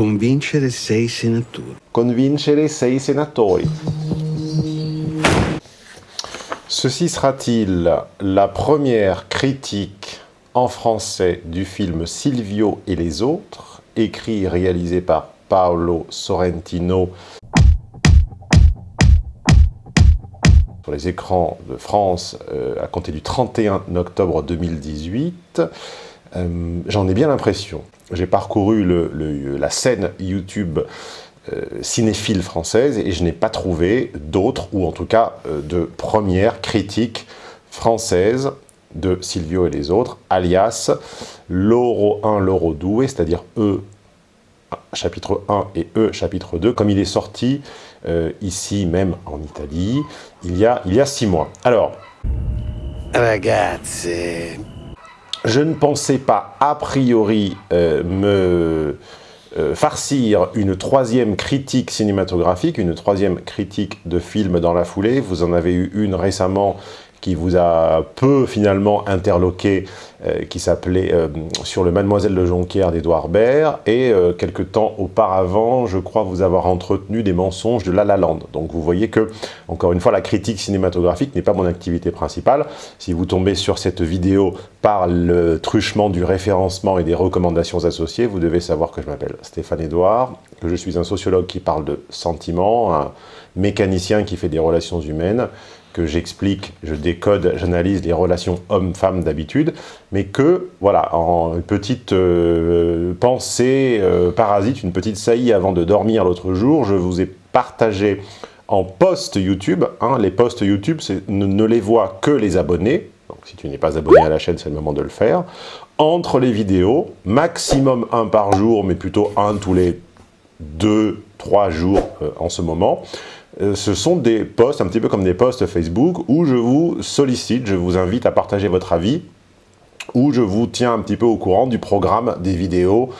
Convincere sei senatori. Convincere sei senatori. Ceci sera-t-il la première critique en français du film Silvio et les autres, écrit et réalisé par Paolo Sorrentino sur les écrans de France euh, à compter du 31 octobre 2018. Euh, j'en ai bien l'impression. J'ai parcouru la scène YouTube euh, cinéphile française et je n'ai pas trouvé d'autres, ou en tout cas de premières critiques françaises de Silvio et les autres, alias Loro 1, Loro 2, c'est-à-dire E chapitre 1 et E chapitre 2, comme il est sorti euh, ici même en Italie, il y a, il y a six mois. Alors, Ragazze, je ne pensais pas a priori euh, me euh, farcir une troisième critique cinématographique, une troisième critique de film dans la foulée. Vous en avez eu une récemment qui vous a peu finalement interloqué, euh, qui s'appelait euh, Sur le Mademoiselle de Jonquière d'Edouard Baird, et euh, quelque temps auparavant, je crois vous avoir entretenu des mensonges de La La Land. Donc vous voyez que, encore une fois, la critique cinématographique n'est pas mon activité principale. Si vous tombez sur cette vidéo par le truchement du référencement et des recommandations associées, vous devez savoir que je m'appelle Stéphane Edouard, que je suis un sociologue qui parle de sentiments, un mécanicien qui fait des relations humaines, que j'explique, je décode, j'analyse les relations hommes-femmes d'habitude, mais que, voilà, en petite euh, pensée euh, parasite, une petite saillie avant de dormir l'autre jour, je vous ai partagé en post YouTube, hein, les posts YouTube, ne, ne les voient que les abonnés, donc si tu n'es pas abonné à la chaîne, c'est le moment de le faire, entre les vidéos, maximum un par jour, mais plutôt un tous les deux, trois jours euh, en ce moment, ce sont des posts, un petit peu comme des posts Facebook, où je vous sollicite, je vous invite à partager votre avis, où je vous tiens un petit peu au courant du programme des vidéos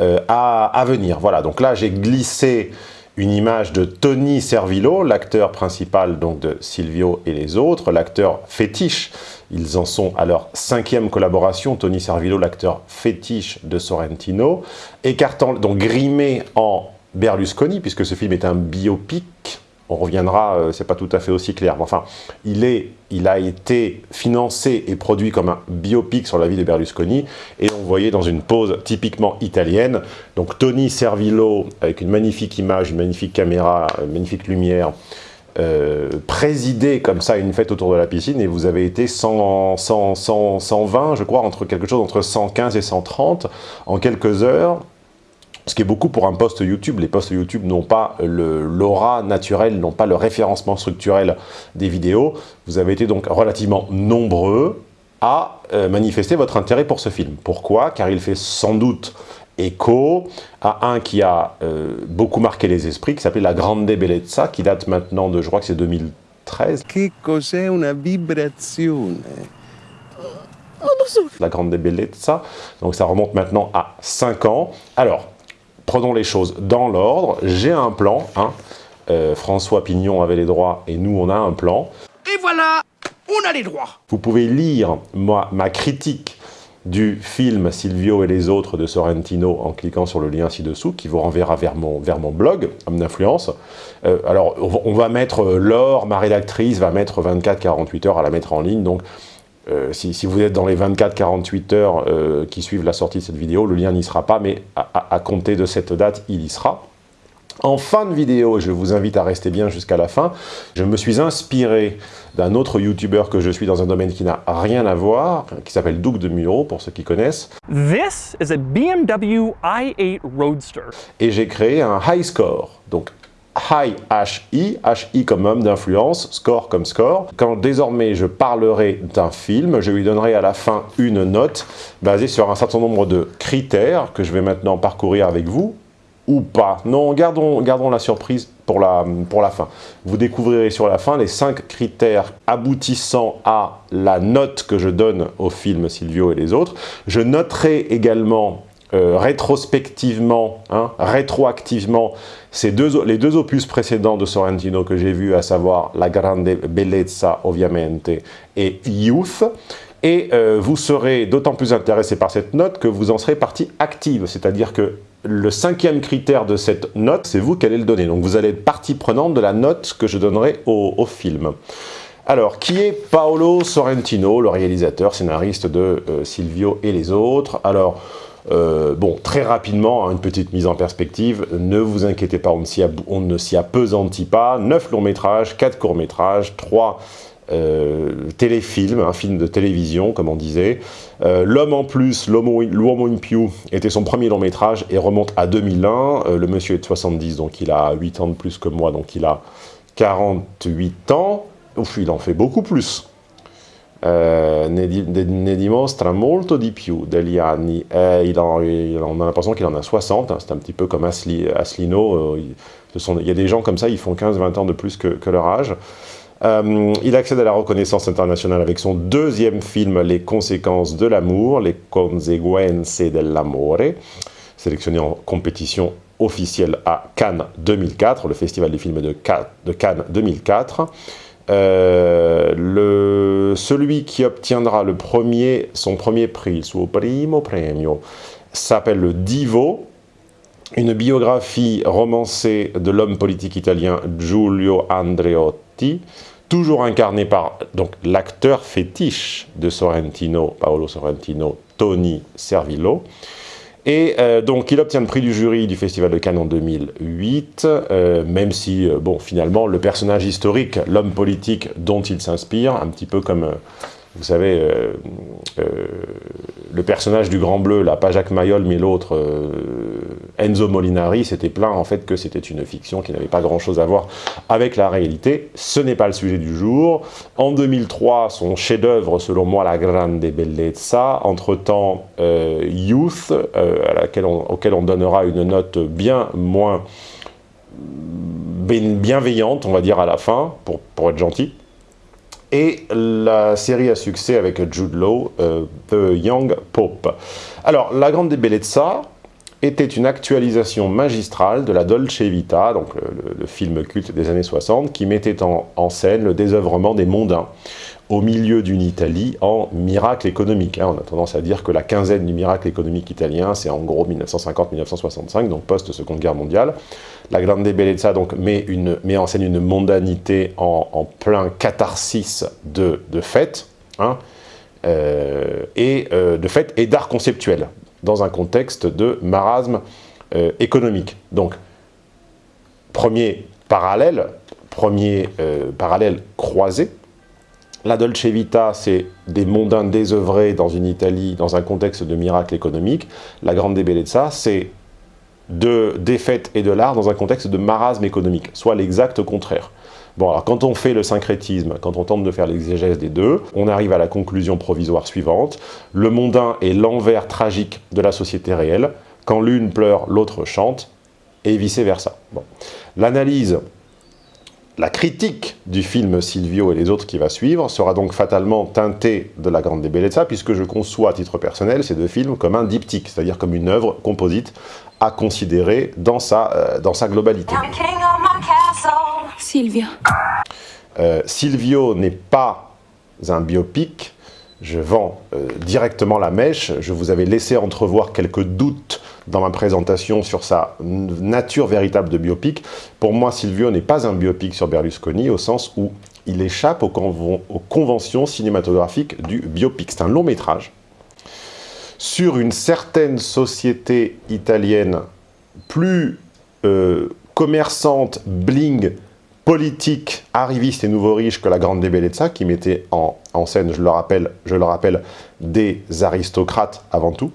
euh, à, venir. Voilà, donc là j'ai glissé une image de Tony Servillo, l'acteur principal donc de Silvio et les autres, l'acteur fétiche. Ils en sont à leur cinquième collaboration, Tony Servillo, l'acteur fétiche de Sorrentino, écartant, donc grimé en Berlusconi, puisque ce film est un biopic, on reviendra, euh, c'est pas tout à fait aussi clair. Mais enfin, il, est, il a été financé et produit comme un biopic sur la vie de Berlusconi, et on voyait dans une pose typiquement italienne, donc Tony Servillo, avec une magnifique image, une magnifique caméra, une magnifique lumière, euh, présider comme ça une fête autour de la piscine, et vous avez été 100, 100, 100, 120, je crois, entre quelque chose entre 115 et 130 en quelques heures, ce qui est beaucoup pour un post YouTube. Les posts YouTube n'ont pas l'aura naturelle, n'ont pas le référencement structurel des vidéos. Vous avez été donc relativement nombreux à euh, manifester votre intérêt pour ce film. Pourquoi? Car il fait sans doute écho à un qui a euh, beaucoup marqué les esprits, qui s'appelait La Grande Bellezza, qui date maintenant de, je crois que c'est 2013. che cos'è una vibrazione? La Grande Bellezza, donc ça remonte maintenant à 5 ans. Alors, prenons les choses dans l'ordre. J'ai un plan. Hein. Euh, François Pignon avait les droits et nous, on a un plan. Et voilà, on a les droits. Vous pouvez lire moi, ma critique du film Silvio et les autres de Sorrentino en cliquant sur le lien ci-dessous qui vous renverra vers mon, vers mon blog, Homme d'influence. Euh, alors, on va mettre euh, Laure, ma rédactrice, va mettre 24-48 heures à la mettre en ligne, donc euh, si, vous êtes dans les 24-48 heures euh, qui suivent la sortie de cette vidéo, le lien n'y sera pas, mais à, compter de cette date, il y sera. En fin de vidéo, je vous invite à rester bien jusqu'à la fin, je me suis inspiré d'un autre YouTuber que je suis dans un domaine qui n'a rien à voir, qui s'appelle Doug de Muro, pour ceux qui connaissent. This is a BMW i8 Roadster. Et j'ai créé un high score, donc High HI, HI comme homme d'influence, score comme score. Quand désormais je parlerai d'un film, je lui donnerai à la fin une note basée sur un certain nombre de critères que je vais maintenant parcourir avec vous, ou pas. Non, gardons, gardons la surprise pour la, pour la fin. Vous découvrirez sur la fin les cinq critères aboutissant à la note que je donne au film Silvio et les autres. Je noterai également euh, rétrospectivement, hein, rétroactivement, ces deux, les deux opus précédents de Sorrentino que j'ai vus, à savoir La Grande Bellezza, ovviamente, et Youth, et euh, vous serez d'autant plus intéressé par cette note que vous en serez partie active, c'est-à-dire que le cinquième critère de cette note, c'est vous qui allez le donner. Donc vous allez être partie prenante de la note que je donnerai au, film. Alors, qui est Paolo Sorrentino, le réalisateur, scénariste de euh, Silvio et les autres? Alors, euh, bon, très rapidement, hein, une petite mise en perspective, ne vous inquiétez pas, on ne s'y appesantit pas. 9 longs métrages, 4 courts métrages, 3 euh, téléfilms, un film de télévision, comme on disait. Euh, L'homme en plus, l'homo in più, était son premier long métrage et remonte à 2001. le monsieur est de 70, donc il a 8 ans de plus que moi, donc il a 48 ans. Ouf, il en fait beaucoup plus. Euh, ne, di, ne, dimostra molto di più degli anni. Eh, on a l'impression qu'il en a 60, hein, c'est un petit peu comme Asli, Asselineau. Euh, il, y a des gens comme ça, ils font 15-20 ans de plus que, leur âge. Euh, il accède à la reconnaissance internationale avec son deuxième film, Les conséquences de l'amour, Les conseguenze dell'amore, sélectionné en compétition officielle à Cannes 2004, le festival des films de Cannes 2004. Euh, celui qui obtiendra le premier, son premier prix, suo primo premio, s'appelle le Divo, une biographie romancée de l'homme politique italien Giulio Andreotti, toujours incarné par l'acteur fétiche de Sorrentino, Paolo Sorrentino, Tony Servillo, et euh, donc, il obtient le prix du jury du Festival de Cannes en 2008, euh, même si, euh, bon, finalement, le personnage historique, l'homme politique dont il s'inspire, un petit peu comme vous savez, le personnage du Grand Bleu, là, pas Jacques Mayol, mais l'autre, Enzo Molinari, c'était plein en fait que c'était une fiction qui n'avait pas grand-chose à voir avec la réalité. Ce n'est pas le sujet du jour. En 2003, son chef-d'œuvre, selon moi, La Grande Bellezza. Entre-temps, Youth, à laquelle auquel on donnera une note bien moins bienveillante, on va dire, à la fin, pour, pour être gentil et la série à succès avec Jude Law, euh, The Young Pope. Alors, La Grande Bellezza était une actualisation magistrale de la Dolce Vita, donc le, film culte des années 60, qui mettait en, scène le désœuvrement des mondains au milieu d'une Italie en miracle économique. Hein. On a tendance à dire que la quinzaine du miracle économique italien, c'est en gros 1950-1965, donc post-seconde guerre mondiale. La Grande Bellezza donc, met, une, met en scène une mondanité en, plein catharsis de, de fête, hein, euh, et euh, de et d'art conceptuel, dans un contexte de marasme euh, économique. Donc, premier parallèle, premier parallèle croisé, la Dolce Vita, c'est des mondains désœuvrés dans une Italie, dans un contexte de miracle économique. La Grande Bellezza, c'est de défaite et de l'art dans un contexte de marasme économique, soit l'exact contraire. Bon, alors quand on fait le syncrétisme, quand on tente de faire l'exégèse des deux, on arrive à la conclusion provisoire suivante. Le mondain est l'envers tragique de la société réelle. Quand l'une pleure, l'autre chante, et vice-versa. Bon. L'analyse la critique du film Silvio et les autres qui va suivre sera donc fatalement teintée de La Grande Bellezza, puisque je conçois à titre personnel ces deux films comme un diptyque, c'est-à-dire comme une œuvre composite à considérer dans sa, euh, dans sa globalité. Silvio. Euh, Silvio n'est pas un biopic, je vends euh, directement la mèche, je vous avais laissé entrevoir quelques doutes dans ma présentation sur sa nature véritable de biopic. Pour moi, Silvio n'est pas un biopic sur Berlusconi, au sens où il échappe aux, conventions cinématographiques du biopic. C'est un long métrage sur une certaine société italienne plus euh, commerçante, bling, politique, arriviste et nouveau riche que la Grande Bellezza, qui mettait en, en scène, je le, rappelle, je le rappelle, des aristocrates avant tout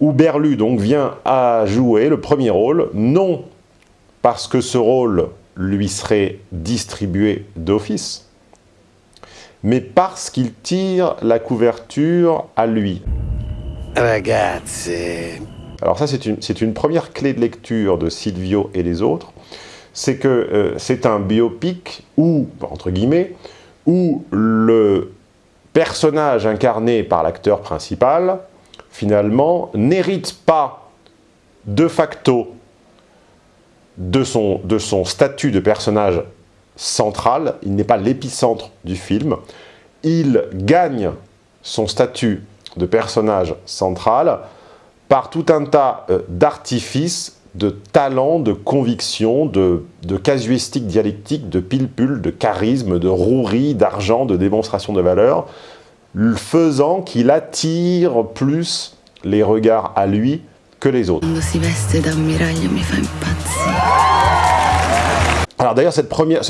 où Berlu donc vient à jouer le premier rôle, non parce que ce rôle lui serait distribué d'office, mais parce qu'il tire la couverture à lui. Ragazzi. Alors ça, c'est une, une, première clé de lecture de Silvio et les autres, c'est que euh, c'est un biopic où, entre guillemets, où le personnage incarné par l'acteur principal finalement, n'hérite pas de facto de son, statut de personnage central, il n'est pas l'épicentre du film, il gagne son statut de personnage central par tout un tas euh, d'artifices, de talents, de convictions, de, de casuistique dialectique, de pilpul, de charisme, de rouerie, d'argent, de démonstration de valeur, faisant qu'il attire plus les regards à lui que les autres. Alors d'ailleurs, ce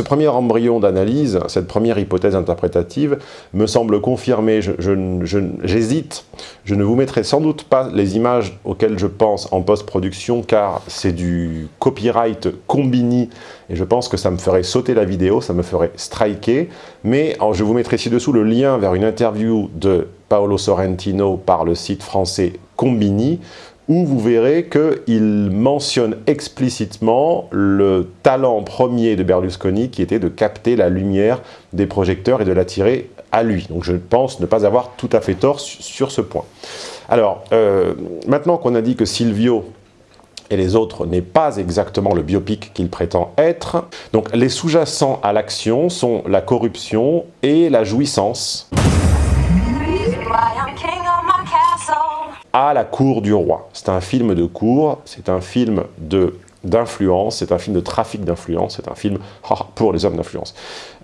premier embryon d'analyse, cette première hypothèse interprétative, me semble confirmer, j'hésite, je, ne vous mettrai sans doute pas les images auxquelles je pense en post-production, car c'est du copyright combini, et je pense que ça me ferait sauter la vidéo, ça me ferait striker, mais je vous mettrai ci-dessous le lien vers une interview de Paolo Sorrentino par le site français Combini, où vous verrez qu'il mentionne explicitement le talent premier de Berlusconi qui était de capter la lumière des projecteurs et de l'attirer à lui. Donc je pense ne pas avoir tout à fait tort sur ce point. Alors, euh, maintenant qu'on a dit que Silvio et les autres n'est pas exactement le biopic qu'il prétend être, donc les sous-jacents à l'action sont la corruption et la jouissance à la cour du roi. C'est un film de cour, c'est un film d'influence, c'est un film de trafic d'influence, c'est un film pour les hommes d'influence.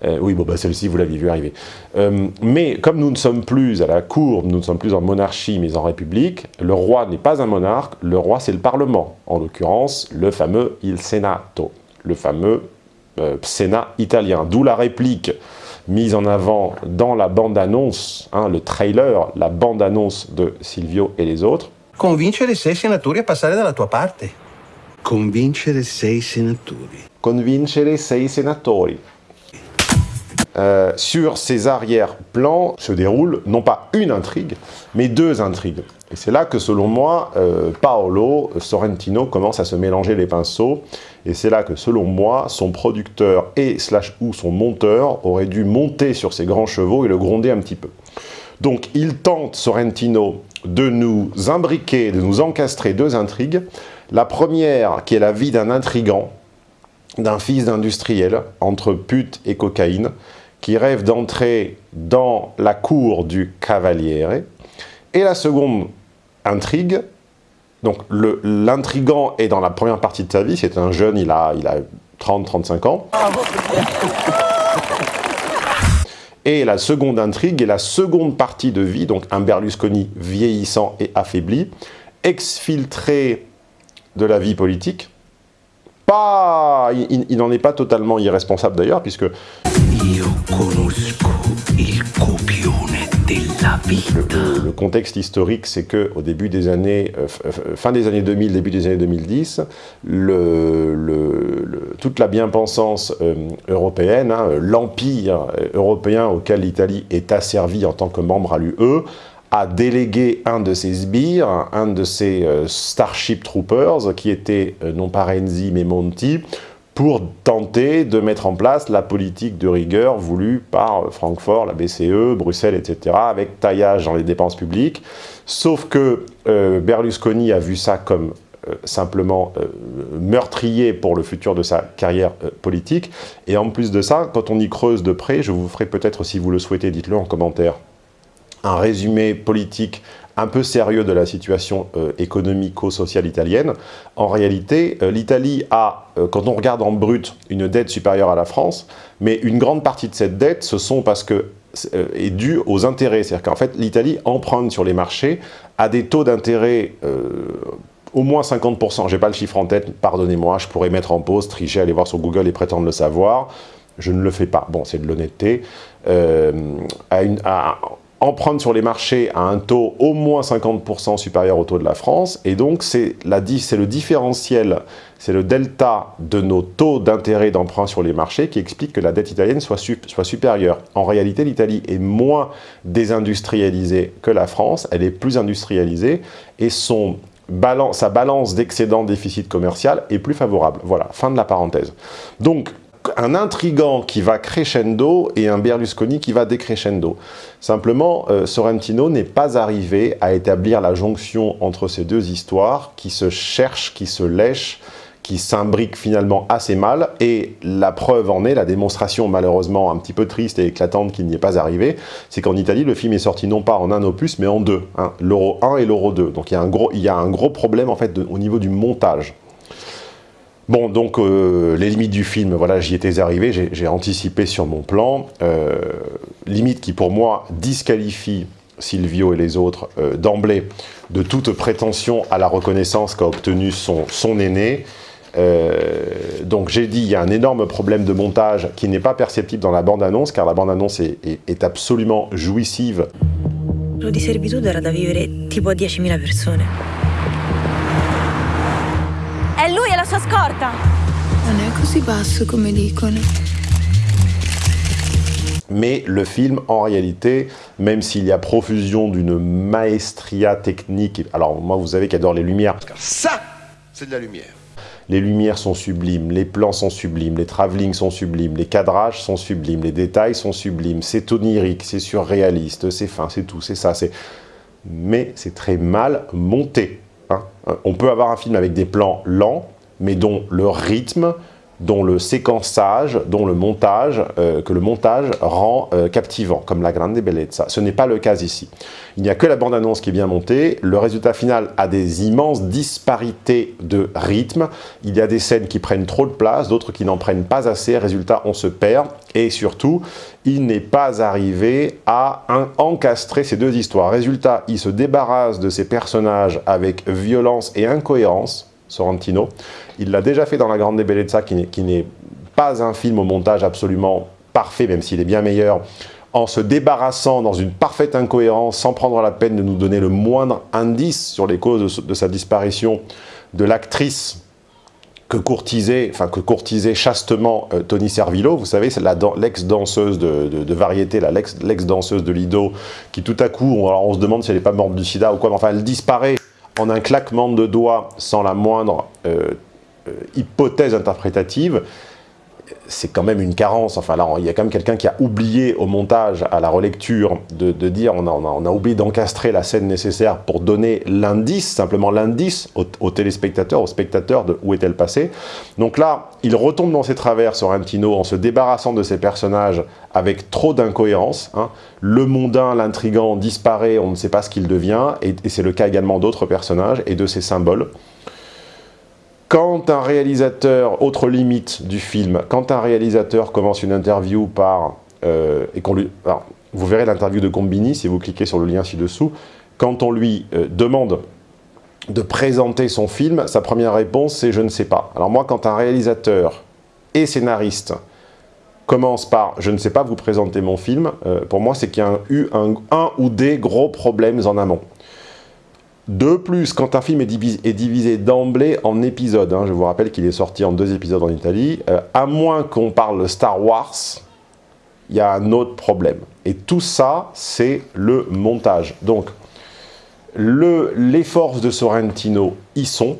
Euh, oui, bon, bah, celle-ci, vous l'avez vu arriver. Euh, mais comme nous ne sommes plus à la cour, nous ne sommes plus en monarchie, mais en république, le roi n'est pas un monarque, le roi, c'est le parlement. En l'occurrence, le fameux Il Senato, le fameux euh, Sénat italien. D'où la réplique mise en avant dans la bande-annonce, hein, le trailer, la bande-annonce de Silvio et les autres. Convincere sei senatori a passare dalla tua parte. Convincere sei senatori. Convincere sei senatori. Euh, sur ces arrière-plans se déroule non pas une intrigue, mais deux intrigues. Et c'est là que, selon moi, euh, Paolo Sorrentino commence à se mélanger les pinceaux. Et c'est là que, selon moi, son producteur et slash ou son monteur aurait dû monter sur ses grands chevaux et le gronder un petit peu. Donc, il tente, Sorrentino, de nous imbriquer, de nous encastrer deux intrigues. La première, qui est la vie d'un intrigant, d'un fils d'industriel, entre pute et cocaïne, qui rêve d'entrer dans la cour du Cavaliere. Et la seconde intrigue, donc l'intrigant est dans la première partie de sa vie, c'est un jeune, il a, il a 30-35 ans. Et la seconde intrigue est la seconde partie de vie, donc un Berlusconi vieillissant et affaibli, exfiltré de la vie politique. Pas, il n'en est pas totalement irresponsable d'ailleurs, puisque le, contexte historique, c'est que au début des années, euh, fin des années 2000, début des années 2010, toute la bien-pensance euh, européenne, hein, l'empire européen auquel l'Italie est asservie en tant que membre à l'UE, a délégué un de ses sbires, un de ses euh, Starship Troopers, qui était non pas Renzi mais Monti, pour tenter de mettre en place la politique de rigueur voulue par Francfort, la BCE, Bruxelles, etc., avec taillage dans les dépenses publiques. Sauf que euh, Berlusconi a vu ça comme euh, simplement euh, meurtrier pour le futur de sa carrière politique. Et en plus de ça, quand on y creuse de près, je vous ferai peut-être, si vous le souhaitez, dites-le en commentaire, un résumé politique un peu sérieux de la situation euh, économico-sociale italienne. En réalité, euh, l'Italie a, euh, quand on regarde en brut, une dette supérieure à la France, mais une grande partie de cette dette, ce sont parce que est due aux intérêts. C'est-à-dire qu'en fait, l'Italie emprunte sur les marchés à des taux d'intérêt au moins 50%. Je n'ai pas le chiffre en tête, pardonnez-moi, je pourrais mettre en pause, tricher, aller voir sur Google et prétendre le savoir. Je ne le fais pas. Bon, c'est de l'honnêteté. à, une, emprunte sur les marchés à un taux au moins 50% supérieur au taux de la France, et donc c'est le différentiel, c'est le delta de nos taux d'intérêt d'emprunt sur les marchés qui explique que la dette italienne soit, soit supérieure. En réalité, l'Italie est moins désindustrialisée que la France, elle est plus industrialisée, et son balance, sa balance d'excédent déficit commercial est plus favorable. Voilà, fin de la parenthèse. Donc, un intrigant qui va crescendo et un Berlusconi qui va décrescendo. Simplement, euh, Sorrentino n'est pas arrivé à établir la jonction entre ces deux histoires qui se cherchent, qui se lèchent, qui s'imbrique finalement assez mal, et la preuve en est, la démonstration malheureusement un petit peu triste et éclatante qui n'y est pas arrivée, c'est qu'en Italie, le film est sorti non pas en un opus, mais en deux, hein, l'Euro 1 et l'Euro 2. Donc il y, a un gros, il y a un gros problème en fait au niveau du montage. Bon, donc euh, les limites du film, voilà, j'y étais arrivé, j'ai anticipé sur mon plan. Euh, limite qui pour moi disqualifie Silvio et les autres euh, d'emblée de toute prétention à la reconnaissance qu'a obtenu son, son aîné. donc j'ai dit, il y a un énorme problème de montage qui n'est pas perceptible dans la bande-annonce, car la bande-annonce est, est, est, absolument jouissive. Lo di servitude era da vivere tipo a 10.000 persone. È lui la sua scorta! Non è così basso come dicono. Mais le film, en réalité, même s'il y a profusion d'une maestria technique, alors moi vous savez qu'adore les lumières. Ça, c'est de la lumière. Les lumières sont sublimes, les plans sont sublimes, les travelling sont sublimes, les cadrages sont sublimes, les détails sont sublimes, c'est onirique, c'est surréaliste, c'est fin, c'est tout, c'est ça, c'est... Mais c'est très mal monté. Hein. On peut avoir un film avec des plans lents, mais dont le rythme, dont le séquençage, dont le montage, euh, que le montage rend euh, captivant, comme la Grande Bellezza. Ce n'est pas le cas ici. Il n'y a que la bande-annonce qui est bien montée. Le résultat final a des immenses disparités de rythme. Il y a des scènes qui prennent trop de place, d'autres qui n'en prennent pas assez. Résultat, on se perd. Et surtout, il n'est pas arrivé à encastrer ces deux histoires. Résultat, il se débarrasse de ces personnages avec violence et incohérence, Sorrentino. Il l'a déjà fait dans La Grande Bellezza, qui n'est pas un film au montage absolument parfait, même s'il est bien meilleur, en se débarrassant dans une parfaite incohérence, sans prendre la peine de nous donner le moindre indice sur les causes de, sa disparition, de l'actrice que courtisait, enfin que courtisait chastement euh, Tony Servillo, vous savez, c'est l'ex-danseuse de, de, de, variété, l'ex-danseuse de Lido, qui tout à coup, on, alors on se demande si elle n'est pas morte du sida ou quoi, mais enfin elle disparaît en un claquement de doigts sans la moindre euh, euh, hypothèse interprétative, c'est quand même une carence. Enfin là, il y a quand même quelqu'un qui a oublié au montage, à la relecture, de, dire on a, oublié d'encastrer la scène nécessaire pour donner l'indice, simplement l'indice aux, aux, téléspectateurs, aux spectateurs de où est-elle passée. Donc là, il retombe dans ses travers, Sorrentino, en se débarrassant de ses personnages avec trop d'incohérence. Hein. Le mondain, l'intrigant disparaît, on ne sait pas ce qu'il devient, et c'est le cas également d'autres personnages et de ses symboles. Quand un réalisateur, autre limite du film, quand un réalisateur commence une interview par... Euh, et qu'on lui, alors, vous verrez l'interview de Combini si vous cliquez sur le lien ci-dessous, quand on lui euh, demande de présenter son film, sa première réponse c'est « je ne sais pas ». Alors moi, quand un réalisateur et scénariste commence par « je ne sais pas vous présenter mon film euh, pour moi c'est qu'il y a eu un, un ou des gros problèmes en amont. De plus, quand un film est divisé, d'emblée en épisodes, hein, je vous rappelle qu'il est sorti en deux épisodes en Italie, euh, à moins qu'on parle Star Wars, il y a un autre problème. Et tout ça, c'est le montage. Donc, le, les forces de Sorrentino y sont,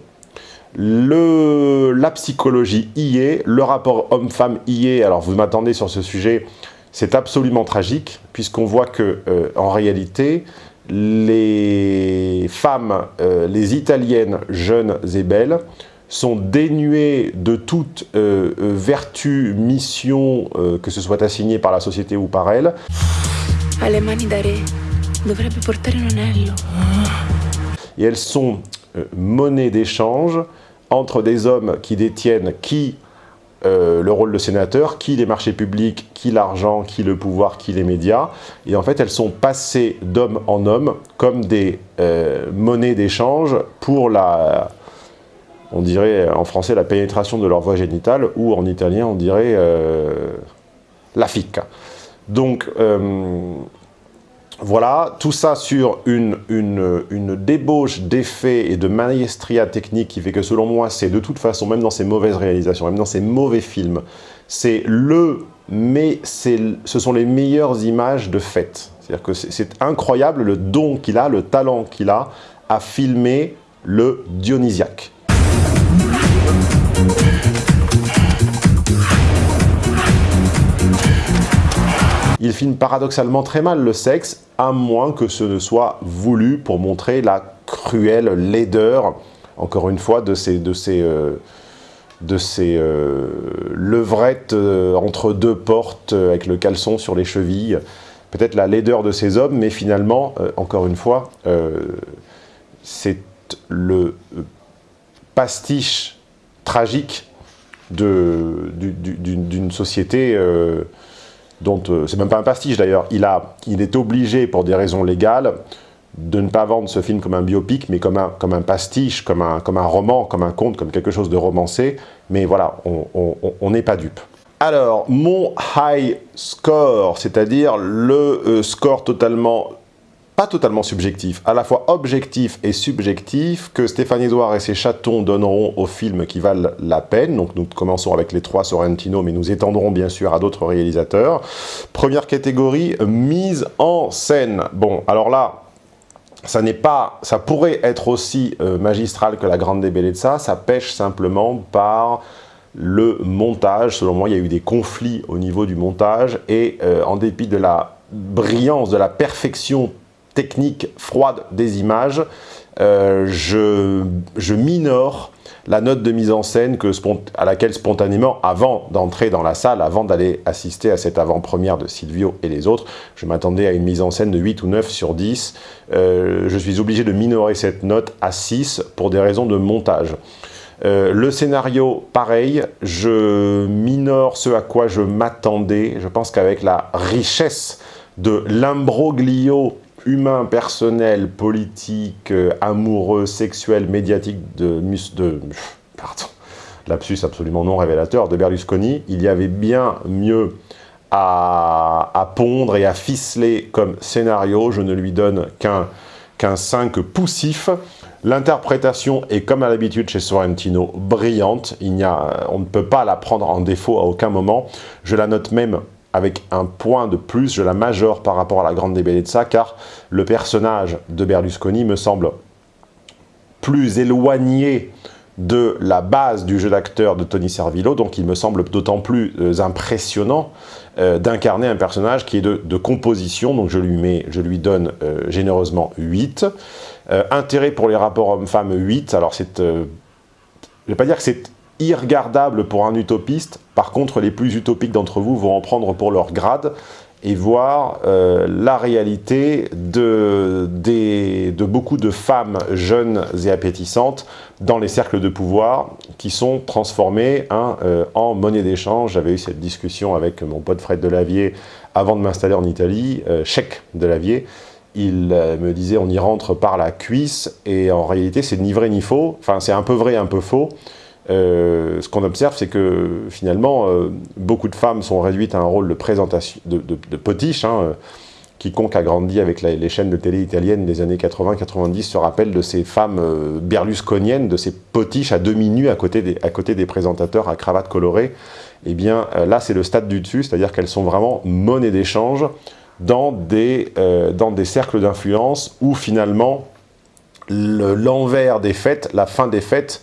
la psychologie y est, le rapport homme-femme y est. Alors, vous m'attendez sur ce sujet, c'est absolument tragique, puisqu'on voit que euh, en réalité, les femmes, euh, les italiennes jeunes et belles, sont dénuées de toute euh, euh vertu, mission, euh, que ce soit assignée par la société ou par anello. Et elles sont monnaie d'échange entre des hommes qui détiennent qui euh, le rôle de sénateur, qui les marchés publics, qui l'argent, qui le pouvoir, qui les médias. Et en fait, elles sont passées d'homme en homme comme des euh, monnaies d'échange pour la, on dirait en français, la pénétration de leur voie génitale, ou en italien, on dirait euh, la fica. Donc, voilà, tout ça sur une, une, une débauche d'effets et de maestria technique qui fait que selon moi, c'est de toute façon, même dans ces mauvaises réalisations, même dans ces mauvais films, c'est le, mais ce sont les meilleures images de fête. C'est-à-dire que c'est incroyable le don qu'il a, le talent qu'il a à filmer le Dionysiaque. Il filme paradoxalement très mal le sexe, à moins que ce ne soit voulu pour montrer la cruelle laideur, encore une fois, de ces, de ces, euh, euh, levrettes euh, entre deux portes avec le caleçon sur les chevilles. Peut-être la laideur de ces hommes, mais finalement, encore une fois, c'est le pastiche tragique d'une société dont, c'est même pas un pastiche d'ailleurs, il, il est obligé pour des raisons légales de ne pas vendre ce film comme un biopic, mais comme un, comme un pastiche, comme un, comme un roman, comme un conte, comme quelque chose de romancé. Mais voilà, on n'est pas dupe. Alors, mon high score, c'est-à-dire le euh, score totalement, pas totalement subjectif, à la fois objectif et subjectif, que Stéphane Edouard et ses chatons donneront aux films qui valent la peine. Donc nous commençons avec les trois Sorrentino, mais nous étendrons bien sûr à d'autres réalisateurs. Première catégorie, mise en scène. Bon, alors là, ça n'est pas, ça pourrait être aussi euh, magistral que la Grande Bellezza, ça pêche simplement par le montage. Selon moi, il y a eu des conflits au niveau du montage et euh, en dépit de la brillance, de la perfection technique froide des images, euh, je, je minore la note de mise en scène à laquelle spontanément, avant d'entrer dans la salle, avant d'aller assister à cette avant-première de Silvio et les autres, je m'attendais à une mise en scène de 8 ou 9 sur 10. Euh, je suis obligé de minorer cette note à 6 pour des raisons de montage. Euh, le scénario, pareil, je minore ce à quoi je m'attendais. Je pense qu'avec la richesse de l'imbroglio humain, personnel, politique, euh, amoureux, sexuel, médiatique de, pardon, lapsus absolument non révélateur de Berlusconi, il y avait bien mieux à, pondre et à ficeler comme scénario. Je ne lui donne qu'un qu'un 5 poussif. L'interprétation est, comme à l'habitude chez Sorrentino, brillante. Il a, on ne peut pas la prendre en défaut à aucun moment. Je la note même avec un point de plus, je la majore par rapport à la Grande Bellezza, car le personnage de Berlusconi me semble plus éloigné de la base du jeu d'acteur de Tony Servillo, donc il me semble d'autant plus euh, impressionnant euh, d'incarner un personnage qui est de, composition, donc je lui, mets, je lui donne euh, généreusement 8. intérêt pour les rapports hommes-femmes, 8. Alors c'est... je ne vais pas dire que c'est irregardable pour un utopiste. Par contre, les plus utopiques d'entre vous vont en prendre pour leur grade et voir euh, la réalité de, beaucoup de femmes jeunes et appétissantes dans les cercles de pouvoir qui sont transformées hein, euh, en monnaie d'échange. J'avais eu cette discussion avec mon pote Fred Delavier avant de m'installer en Italie, euh, chèque Delavier. Il me disait on y rentre par la cuisse et en réalité c'est ni vrai ni faux, enfin c'est un peu vrai un peu faux. Euh, ce qu'on observe, c'est que finalement, euh, beaucoup de femmes sont réduites à un rôle de présentation, de, potiche. Hein, euh, quiconque a grandi avec les chaînes de télé italiennes des années 80-90 se rappelle de ces femmes berlusconiennes, de ces potiches à demi nues à côté des, présentateurs à cravate colorée. Eh bien, là, c'est le stade du dessus, c'est-à-dire qu'elles sont vraiment monnaie d'échange dans des cercles d'influence où finalement l'envers des fêtes, la fin des fêtes,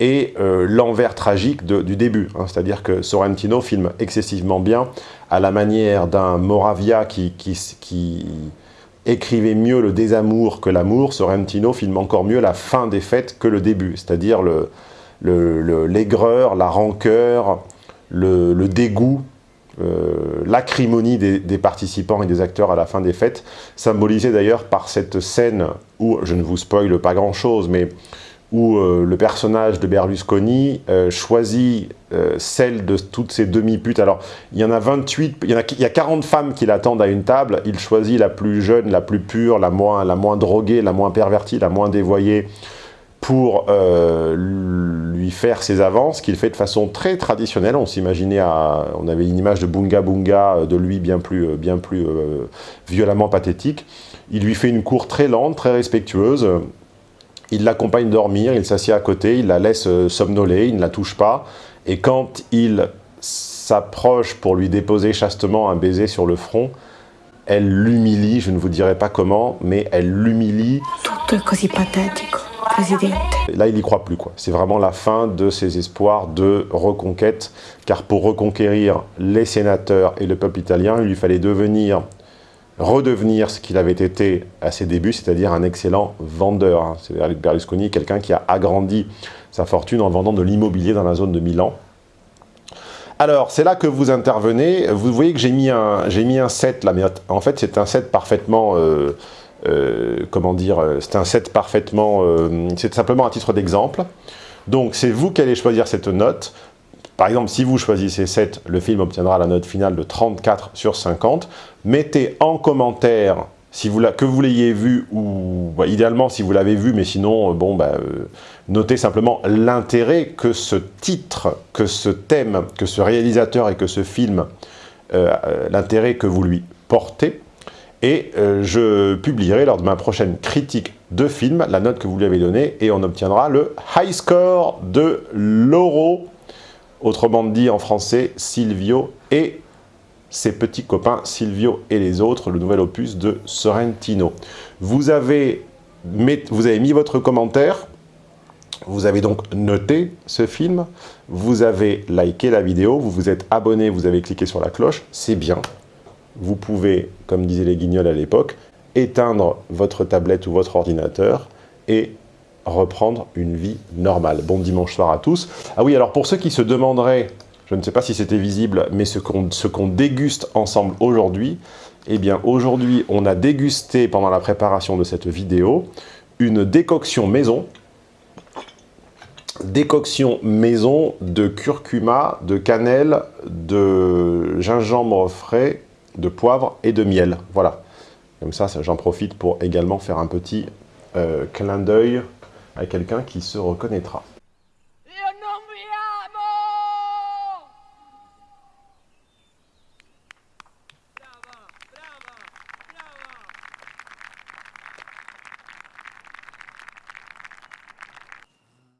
et euh, l'envers tragique du début. Hein. C'est-à-dire que Sorrentino filme excessivement bien, à la manière d'un Moravia qui, écrivait mieux le désamour que l'amour, Sorrentino filme encore mieux la fin des fêtes que le début, c'est-à-dire l'aigreur, la rancœur, le, dégoût, euh, l'acrimonie des, des, participants et des acteurs à la fin des fêtes, symbolisée d'ailleurs par cette scène où, je ne vous spoile pas grand-chose, mais où euh, le personnage de Berlusconi euh, choisit euh, celle de toutes ces demi-putes. Alors, il y en a 28, il y, a, il y a 40 femmes qui l'attendent à une table, il choisit la plus jeune, la plus pure, la moins, la moins droguée, la moins pervertie, la moins dévoyée, pour lui faire ses avances, qu'il fait de façon très traditionnelle. On s'imaginait, on avait une image de Bunga Bunga, de lui bien plus, bien plus violemment pathétique. Il lui fait une cour très lente, très respectueuse, il l'accompagne dormir, il s'assied à côté, il la laisse euh, somnoler, il ne la touche pas. Et quand il s'approche pour lui déposer chastement un baiser sur le front, elle l'humilie, je ne vous dirai pas comment, mais elle l'humilie. Là, il n'y croit plus. quoi. C'est vraiment la fin de ses espoirs de reconquête, car pour reconquérir les sénateurs et le peuple italien, il lui fallait devenir redevenir ce qu'il avait été à ses débuts, c'est-à-dire un excellent vendeur. Hein. C'est Berlusconi, quelqu'un qui a agrandi sa fortune en vendant de l'immobilier dans la zone de Milan. Alors, c'est là que vous intervenez. Vous voyez que j'ai mis, un, mis un set là, mais en fait, c'est un set parfaitement... Euh, euh, comment dire C'est un set parfaitement... Euh, c'est simplement un titre d'exemple. Donc, c'est vous qui allez choisir cette note. Par exemple, si vous choisissez 7, le film obtiendra la note finale de 34 sur 50. Mettez en commentaire si vous que vous l'ayez vu, ou bah, idéalement si vous l'avez vu, mais sinon, euh, bon, bah, euh, notez simplement l'intérêt que ce titre, que ce thème, que ce réalisateur et que ce film, euh, l'intérêt que vous lui portez. Et je publierai lors de ma prochaine critique de film la note que vous lui avez donnée et on obtiendra le high score de Loro, autrement dit en français Silvio et ses petits copains Silvio et les autres, le nouvel opus de Sorrentino. Vous avez, mis votre commentaire, vous avez donc noté ce film, vous avez liké la vidéo, vous vous êtes abonné, vous avez cliqué sur la cloche, c'est bien. Vous pouvez, comme disaient les guignols à l'époque, éteindre votre tablette ou votre ordinateur et reprendre une vie normale. Bon dimanche soir à tous. Ah oui, alors pour ceux qui se demanderaient je ne sais pas si c'était visible, mais ce qu'on déguste ensemble aujourd'hui, eh bien aujourd'hui on a dégusté pendant la préparation de cette vidéo une décoction maison, décoction maison de curcuma, de cannelle, de gingembre frais, de poivre et de miel. Voilà. Comme ça, j'en profite pour également faire un petit euh, clin d'œil à quelqu'un qui se reconnaîtra.